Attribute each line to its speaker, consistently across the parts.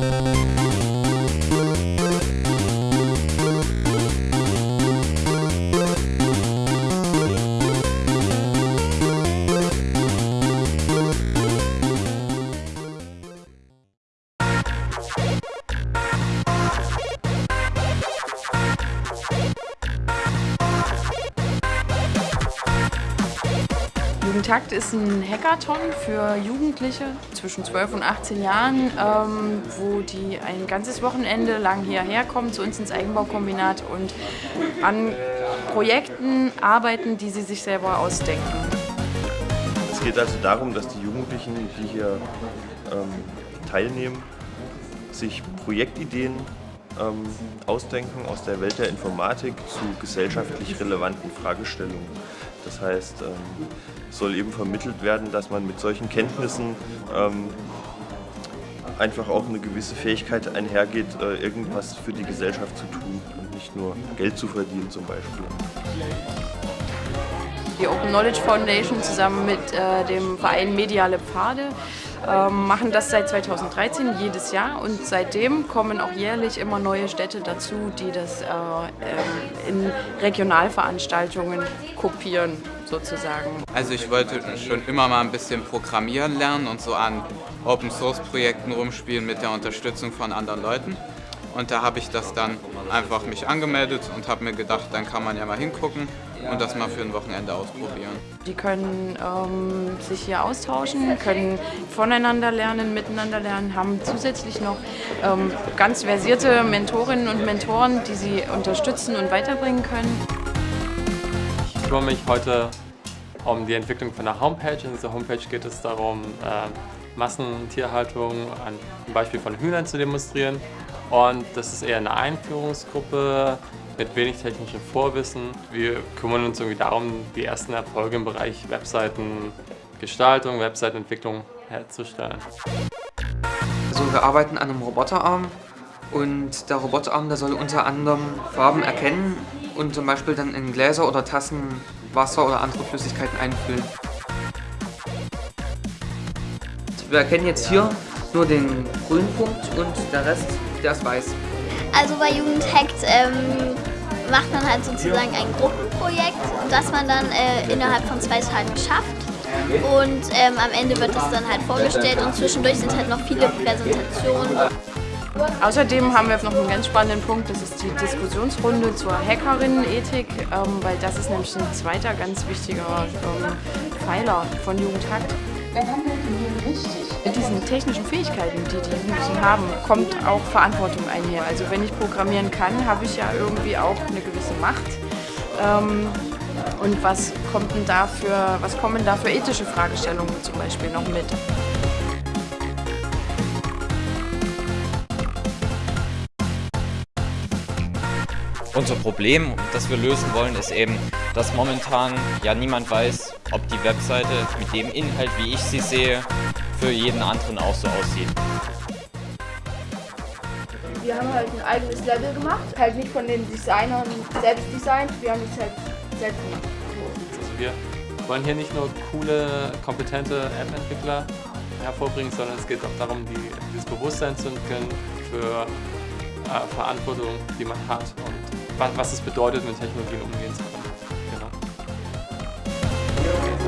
Speaker 1: Thank you. Jugendtakt ist ein Hackathon für Jugendliche zwischen 12 und 18 Jahren, ähm, wo die ein ganzes Wochenende lang hierher kommen zu uns ins Eigenbaukombinat und an Projekten arbeiten, die sie sich selber ausdenken.
Speaker 2: Es geht also darum, dass die Jugendlichen, die hier ähm, teilnehmen, sich Projektideen ähm, ausdenken aus der Welt der Informatik zu gesellschaftlich relevanten Fragestellungen. Das heißt, ähm, soll eben vermittelt werden, dass man mit solchen Kenntnissen ähm, einfach auch eine gewisse Fähigkeit einhergeht, äh, irgendwas für die Gesellschaft zu tun und nicht nur Geld zu verdienen zum Beispiel.
Speaker 1: Die Open Knowledge Foundation zusammen mit äh, dem Verein Mediale Pfade ähm, machen das seit 2013 jedes Jahr und seitdem kommen auch jährlich immer neue Städte dazu, die das äh, ähm, in Regionalveranstaltungen kopieren sozusagen.
Speaker 3: Also ich wollte schon immer mal ein bisschen programmieren lernen und so an Open Source Projekten rumspielen mit der Unterstützung von anderen Leuten. Und da habe ich das dann einfach mich angemeldet und habe mir gedacht, dann kann man ja mal hingucken und das mal für ein Wochenende ausprobieren.
Speaker 1: Die können ähm, sich hier austauschen, können voneinander lernen, miteinander lernen, haben zusätzlich noch ähm, ganz versierte Mentorinnen und Mentoren, die sie unterstützen und weiterbringen können.
Speaker 4: Ich kümmere mich heute um die Entwicklung von der Homepage. In dieser Homepage geht es darum, äh, Massentierhaltung an einem Beispiel von Hühnern zu demonstrieren. Und das ist eher eine Einführungsgruppe mit wenig technischem Vorwissen. Wir kümmern uns irgendwie darum, die ersten Erfolge im Bereich Webseitengestaltung, Webseitenentwicklung herzustellen.
Speaker 5: Also wir arbeiten an einem Roboterarm und der Roboterarm der soll unter anderem Farben erkennen und zum Beispiel dann in Gläser oder Tassen Wasser oder andere Flüssigkeiten einfüllen. Wir erkennen jetzt hier nur den grünen Punkt und der Rest, der ist weiß.
Speaker 6: Also bei Jugendhackt ähm, macht man halt sozusagen ein Gruppenprojekt, das man dann äh, innerhalb von zwei Tagen schafft. Und ähm, am Ende wird es dann halt vorgestellt und zwischendurch sind halt noch viele Präsentationen.
Speaker 1: Außerdem haben wir noch einen ganz spannenden Punkt, das ist die Diskussionsrunde zur Hackerinnenethik, ähm, weil das ist nämlich ein zweiter ganz wichtiger ähm, Pfeiler von Jugendhakt. Mit diesen technischen Fähigkeiten, die die Jugendlichen haben, kommt auch Verantwortung einher. Also wenn ich programmieren kann, habe ich ja irgendwie auch eine gewisse Macht. Ähm, und was was kommen da für ethische Fragestellungen zum Beispiel noch mit?
Speaker 7: Unser Problem, das wir lösen wollen, ist eben, dass momentan ja niemand weiß, ob die Webseite mit dem Inhalt, wie ich sie sehe, für jeden anderen auch so aussieht.
Speaker 8: Wir haben halt ein eigenes Level gemacht, halt nicht von den Designern selbst designt, wir haben es halt selbst gemacht.
Speaker 4: Also wir wollen hier nicht nur coole, kompetente App-Entwickler hervorbringen, sondern es geht auch darum, die, dieses Bewusstsein zu entwickeln für äh, Verantwortung, die man hat und was es bedeutet, mit Technologien umgehen zu können.
Speaker 6: Genau.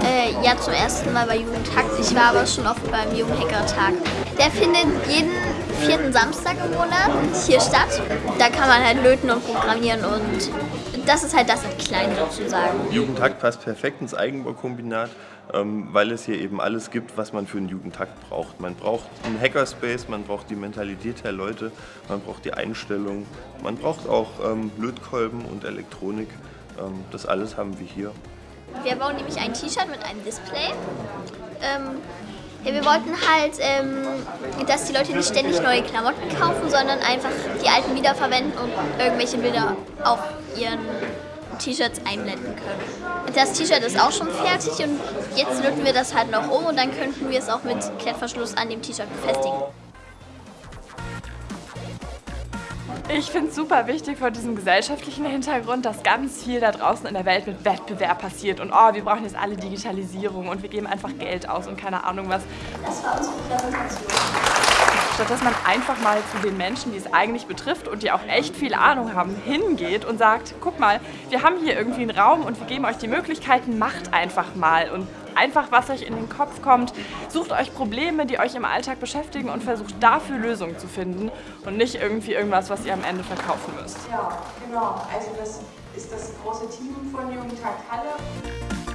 Speaker 6: Äh, ja, zum ersten Mal bei Jugendhackt. Ich war aber schon oft beim Jugendhacker-Tag. Der findet jeden vierten Samstag im Monat hier statt. Da kann man halt löten und programmieren und das ist halt das in klein sozusagen.
Speaker 2: Jugendtakt passt perfekt ins Eigenbaukombinat, weil es hier eben alles gibt, was man für einen Jugendtakt braucht. Man braucht einen Hackerspace, man braucht die Mentalität der Leute, man braucht die Einstellung, man braucht auch ähm, Lötkolben und Elektronik. Ähm, das alles haben wir hier.
Speaker 6: Wir bauen nämlich ein T-Shirt mit einem Display. Ähm, ja, wir wollten halt, ähm, dass die Leute nicht ständig neue Klamotten kaufen, sondern einfach die alten wiederverwenden und irgendwelche Bilder auf ihren T-Shirts einblenden können. Das T-Shirt ist auch schon fertig und jetzt löten wir das halt noch um und dann könnten wir es auch mit Klettverschluss an dem T-Shirt befestigen.
Speaker 9: Ich finde es super wichtig vor diesem gesellschaftlichen Hintergrund, dass ganz viel da draußen in der Welt mit Wettbewerb passiert und oh, wir brauchen jetzt alle Digitalisierung und wir geben einfach Geld aus und keine Ahnung was.
Speaker 6: Das war unsere Präsentation.
Speaker 9: statt dass man einfach mal zu den Menschen, die es eigentlich betrifft und die auch echt viel Ahnung haben, hingeht und sagt, guck mal, wir haben hier irgendwie einen Raum und wir geben euch die Möglichkeiten, macht einfach mal und einfach, was euch in den Kopf kommt. Sucht euch Probleme, die euch im Alltag beschäftigen und versucht dafür Lösungen zu finden und nicht irgendwie irgendwas, was ihr am Ende verkaufen müsst.
Speaker 1: Ja, genau. Also das ist das große Team von Jugendtag Halle.